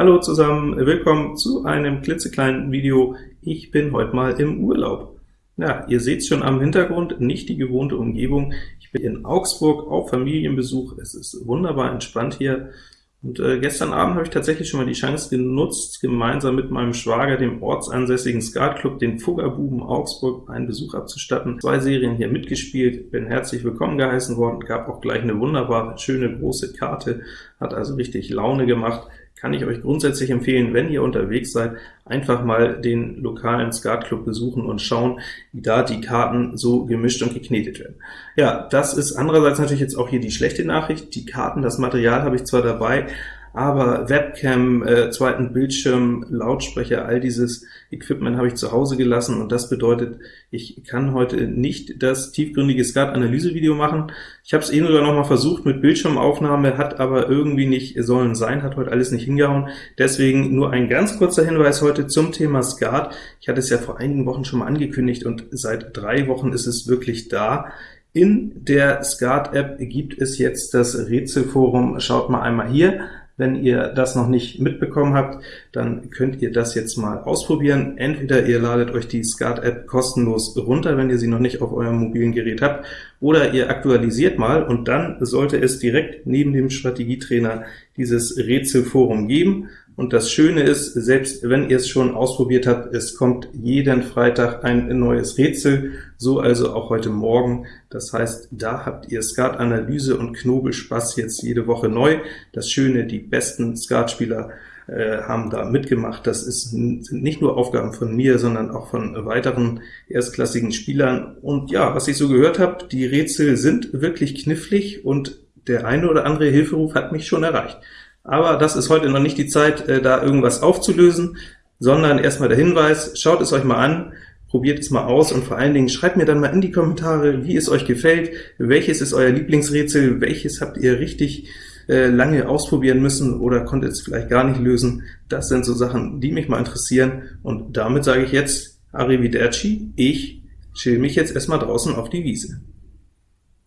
Hallo zusammen, willkommen zu einem klitzekleinen Video. Ich bin heute mal im Urlaub. Ja, ihr seht schon am Hintergrund, nicht die gewohnte Umgebung. Ich bin in Augsburg auf Familienbesuch. Es ist wunderbar entspannt hier. Und äh, gestern Abend habe ich tatsächlich schon mal die Chance genutzt, gemeinsam mit meinem Schwager, dem ortsansässigen Skatclub, den Fuggerbuben Augsburg, einen Besuch abzustatten. Zwei Serien hier mitgespielt, bin herzlich willkommen geheißen worden, gab auch gleich eine wunderbare, schöne, große Karte, hat also richtig Laune gemacht kann ich euch grundsätzlich empfehlen, wenn ihr unterwegs seid, einfach mal den lokalen Skatclub besuchen und schauen, wie da die Karten so gemischt und geknetet werden. Ja, das ist andererseits natürlich jetzt auch hier die schlechte Nachricht. Die Karten, das Material habe ich zwar dabei, aber Webcam, äh, zweiten Bildschirm, Lautsprecher, all dieses Equipment habe ich zu Hause gelassen, und das bedeutet, ich kann heute nicht das tiefgründige Skat-Analyse-Video machen. Ich habe es eben sogar noch mal versucht mit Bildschirmaufnahme, hat aber irgendwie nicht sollen sein, hat heute alles nicht hingehauen. Deswegen nur ein ganz kurzer Hinweis heute zum Thema Skat. Ich hatte es ja vor einigen Wochen schon mal angekündigt, und seit drei Wochen ist es wirklich da. In der Skat-App gibt es jetzt das Rätselforum. Schaut mal einmal hier. Wenn ihr das noch nicht mitbekommen habt, dann könnt ihr das jetzt mal ausprobieren. Entweder ihr ladet euch die Skat-App kostenlos runter, wenn ihr sie noch nicht auf eurem mobilen Gerät habt, oder ihr aktualisiert mal, und dann sollte es direkt neben dem Strategietrainer dieses Rätselforum geben. Und das Schöne ist, selbst wenn ihr es schon ausprobiert habt, es kommt jeden Freitag ein neues Rätsel, so also auch heute Morgen. Das heißt, da habt ihr Skat-Analyse und Knobelspaß jetzt jede Woche neu. Das Schöne, die besten Skatspieler äh, haben da mitgemacht. Das ist, sind nicht nur Aufgaben von mir, sondern auch von weiteren erstklassigen Spielern. Und ja, was ich so gehört habe, die Rätsel sind wirklich knifflig, und der eine oder andere Hilferuf hat mich schon erreicht. Aber das ist heute noch nicht die Zeit, äh, da irgendwas aufzulösen, sondern erstmal der Hinweis, schaut es euch mal an, probiert es mal aus, und vor allen Dingen schreibt mir dann mal in die Kommentare, wie es euch gefällt, welches ist euer Lieblingsrätsel, welches habt ihr richtig äh, lange ausprobieren müssen oder konntet es vielleicht gar nicht lösen. Das sind so Sachen, die mich mal interessieren, und damit sage ich jetzt Arrivederci, ich chill mich jetzt erstmal draußen auf die Wiese.